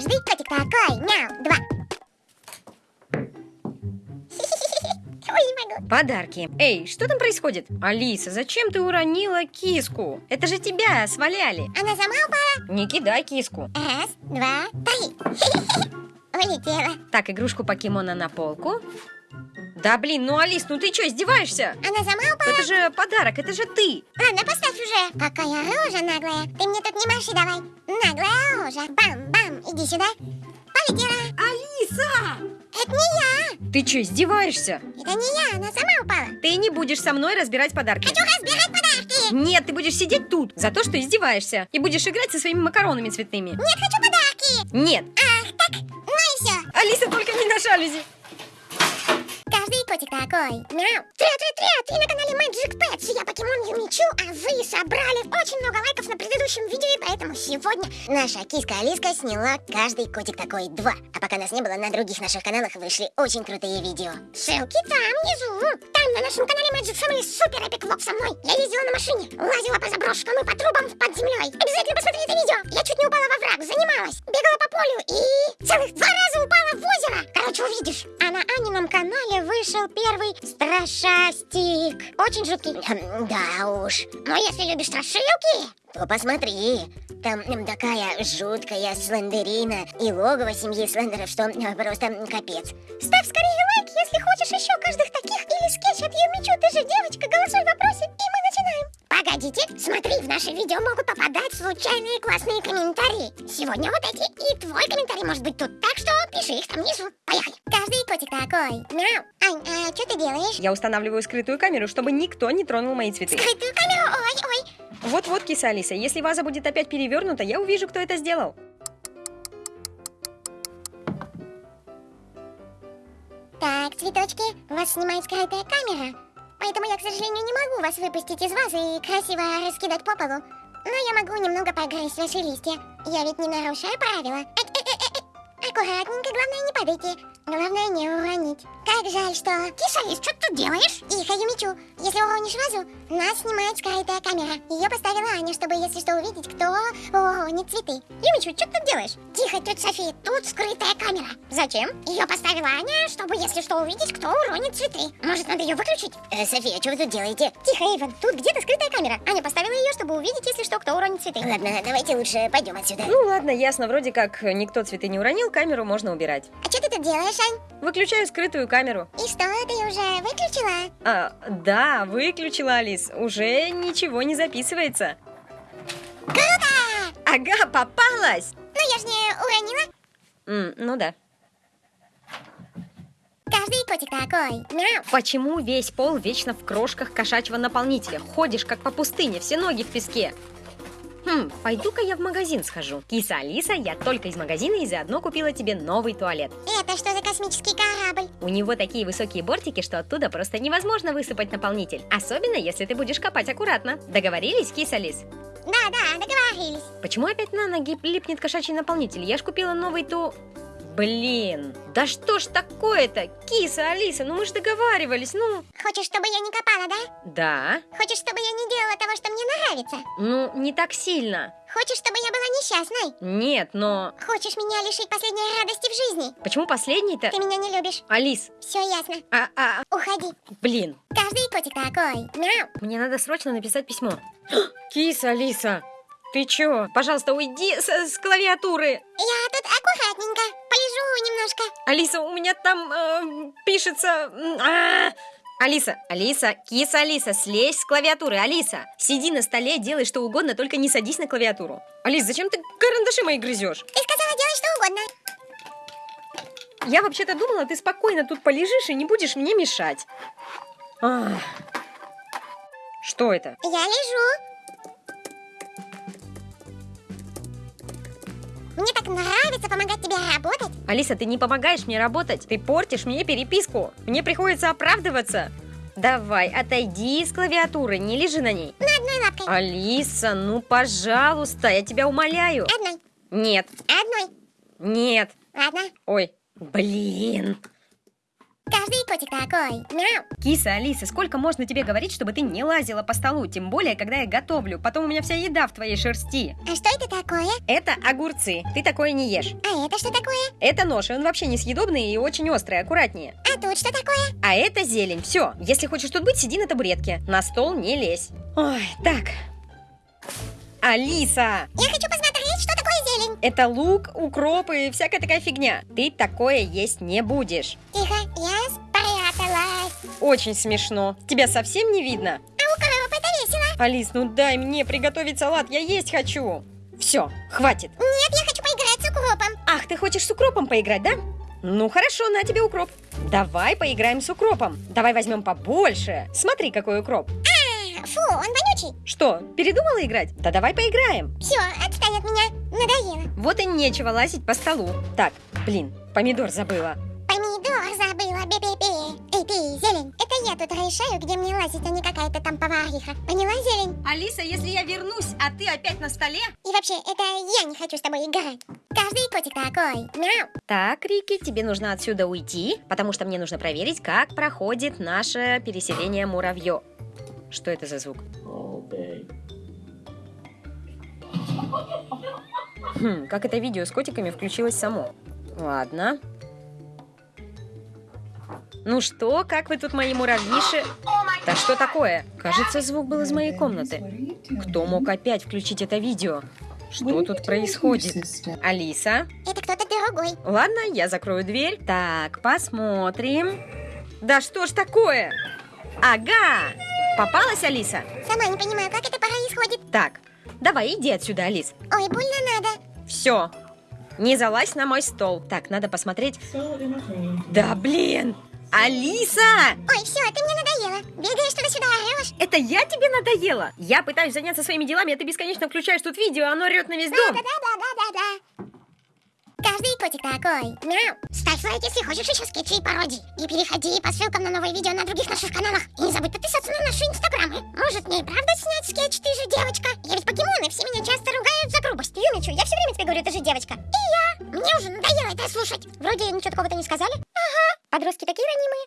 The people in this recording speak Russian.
Каждый котик такой. Мяу. Два. Ой, не могу. Подарки. Эй, что там происходит? Алиса, зачем ты уронила киску? Это же тебя сваляли. Она сама упала. Не кидай киску. Раз, два, три. Улетела. Так, игрушку покемона на полку. Да блин, ну Алис, ну ты что, издеваешься? Она сама упала. Это же подарок, это же ты. Ладно, поставь уже. Какая рожа наглая. Ты мне тут не маши давай. Наглая рожа. Бам-бам. Иди сюда. Полетела. Алиса! Это не я. Ты что, издеваешься? Это не я. Она сама упала. Ты не будешь со мной разбирать подарки. Хочу разбирать подарки. Нет, ты будешь сидеть тут за то, что издеваешься. И будешь играть со своими макаронами цветными. Нет, хочу подарки. Нет. Ах, так. Ну и все. Алиса, только не на жалюзи. Каждый котик такой. Мяу. Привет-привет-привет! Вы на канале Magic Pets. Я покемон Юмичу, а вы собрали очень много лайков на предыдущем видео, и поэтому сегодня наша киска Алиска сняла каждый котик такой два. А пока нас не было, на других наших каналах вышли очень крутые видео. Ссылки там внизу. Там на нашем канале Magic Family супер эпик влог со мной. Я ездила на машине, лазила по заброшкам и по трубам под землей. Обязательно посмотри это видео. Я чуть не упала во враг, занималась, бегала по полю и целых два раза упала в озеро. Короче, увидишь. А на Анином канале вышел первый страшастик. Очень жуткий. Хм, Да уж. Но если любишь страшилки, то посмотри. Там такая жуткая слендерина и логово семьи слендеров, что э, просто капец. Ставь скорее лайк, если хочешь еще каждых таких или скетч от Юмичу. Ты же девочка, смотри, в наше видео могут попадать случайные классные комментарии. Сегодня вот эти, и твой комментарий может быть тут, так что пиши их там внизу. Поехали. Каждый котик такой. Мяу. Ань, а что ты делаешь? Я устанавливаю скрытую камеру, чтобы никто не тронул мои цветы. Скрытую камеру, ой, ой. Вот-вот, киса Алиса, если ваза будет опять перевернута, я увижу, кто это сделал. Так, цветочки, вас снимает скрытая камера. Поэтому я, к сожалению, не могу вас выпустить из вазы и красиво раскидать по полу. Но я могу немного погрызть ваши листья. Я ведь не нарушаю правила. Аккуратненько, главное не падайте. Главное не уронить. Как жаль, что... Киса, что ты делаешь? Тихо, Юмичу. Если уронишь вазу, нас снимает скрытая камера. Ее поставила Аня, чтобы, если что, увидеть, кто уронит цветы. Юмичу, что ты делаешь? Тихо, тетя София, тут скрытая камера. Зачем? Ее поставила Аня, чтобы, если что, увидеть, кто уронит цветы. Может, надо ее выключить? Э, София, что вы тут делаете? Тихо, Эйвен, тут где-то скрытая камера. Аня поставила ее, чтобы увидеть, если что, кто уронит цветы. Ладно, давайте лучше пойдем отсюда. Ну ладно, ясно, вроде как никто цветы не уронил, камеру можно убирать. А что ты тут делаешь, Ань? Выключаю скрытую камеру. И что, ты уже выключила? А, да, выключила, Алис. Уже ничего не записывается. Круто! Ага, попалась! Ну, я ж не уронила. М, ну да. Каждый котик такой. Мяу. Почему весь пол вечно в крошках кошачьего наполнителя? Ходишь как по пустыне, все ноги в песке. Хм, пойду-ка я в магазин схожу. Киса Алиса, я только из магазина и заодно купила тебе новый туалет. Это что за космический корабль? У него такие высокие бортики, что оттуда просто невозможно высыпать наполнитель. Особенно, если ты будешь копать аккуратно. Договорились, Киса Алис? Да-да, договорились. Почему опять на ноги липнет кошачий наполнитель? Я ж купила новый ту... Блин, да что ж такое-то? Киса, Алиса, ну мы же договаривались, ну... Хочешь, чтобы я не копала, да? Да, Хочешь, чтобы я не делала того, что мне нравится? ну не так сильно. Хочешь, чтобы я была несчастной? Нет, но... Хочешь меня лишить последней радости в жизни? Почему последний-то? Ты меня не любишь. Алис, Все ясно. а, а, Уходи. блин, Каждый котик такой. Мяу. мне надо срочно написать письмо. Киса, Алиса, ты чё? Пожалуйста, уйди с, с клавиатуры. Я тут аккуратненько. Полежу немножко. Алиса, у меня там э, пишется... м, а. Алиса, Алиса, киса Алиса, слезь с клавиатуры, Алиса. Сиди на столе, делай что угодно, только не садись на клавиатуру. Алис, зачем ты карандаши мои грызешь? Ты сказала делать что угодно. Я вообще-то думала, ты спокойно тут полежишь и не будешь мне мешать. Ах. Что это? Я лежу. Мне так нравится помогать тебе работать. Алиса, ты не помогаешь мне работать, ты портишь мне переписку. Мне приходится оправдываться. Давай, отойди с клавиатуры, не лежи на ней. На одной лапкой. Алиса, ну пожалуйста, я тебя умоляю. Одной. Нет, Одной. нет. Ладно. Ой, блин. Каждый котик такой. Мяу. Киса, Алиса, сколько можно тебе говорить, чтобы ты не лазила по столу? Тем более, когда я готовлю. Потом у меня вся еда в твоей шерсти. А что это такое? Это огурцы. Ты такое не ешь. А это что такое? Это нож, он вообще несъедобный и очень острый, аккуратнее. А тут что такое? А это зелень. Все, если хочешь тут быть, сиди на табуретке. На стол не лезь. Ой, так. Алиса! Я хочу посмотреть, что такое зелень. Это лук, укроп и всякая такая фигня. Ты такое есть не будешь. Тихо, я спряталась. Очень смешно. Тебя совсем не видно? А у коровы это весело. Алис, ну дай мне приготовить салат, я есть хочу. Все, хватит. Нет, я хочу поиграть с укропом. Ах, ты хочешь с укропом поиграть, да? Ну хорошо, на тебе укроп. Давай поиграем с укропом. Давай возьмем побольше. Смотри, какой укроп. А, фу, он вонючий. Что, передумала играть? Да давай поиграем. Все, отстань от меня. Надоело. Вот и нечего лазить по столу. Так, блин, помидор забыла. Бе-бе-бе. Эй, ты, зелень, это я тут решаю, где мне лазить, а не какая-то там повариха. Поняла, зелень? Алиса, если я вернусь, а ты опять на столе? И вообще, это я не хочу с тобой играть. Каждый котик такой. Мяу. Так, Рики, тебе нужно отсюда уйти, потому что мне нужно проверить, как проходит наше переселение муравьё. Что это за звук? Хм, как это видео с котиками включилось само. Ладно. Ну что, как вы тут, мои муравьиши? Да что такое? Кажется, звук был из моей комнаты. Кто мог опять включить это видео? Что тут происходит? Алиса? Это кто-то другой. Ладно, я закрою дверь. Так, посмотрим. Да что ж такое? Ага! Попалась, Алиса? Сама не понимаю, как это происходит. Так, давай иди отсюда, Алис. Ой, больно надо. Все. Не залазь на мой стол. Так, надо посмотреть. Да блин! Алиса! Ой, все, ты мне надоела. Бегаешь туда-сюда, орешь. Это я тебе надоела? Я пытаюсь заняться своими делами, а ты бесконечно включаешь тут видео, оно орет на весь дом. Да-да-да-да-да-да. Каждый котик такой. Мяу. Ставь лайк, если хочешь еще скетчи и пародии. И переходи по ссылкам на новые видео на других наших каналах. И не забудь подписаться на наши инстаграмы. Может, мне и правда снять скетч, ты же девочка? Я ведь покемоны, все меня часто ругают за грубость. Юмичу, я все время тебе говорю, ты же девочка. И я. Мне уже надоело это слушать. Вроде ничего такого-то не сказали. Ага. Подростки такие ранимые.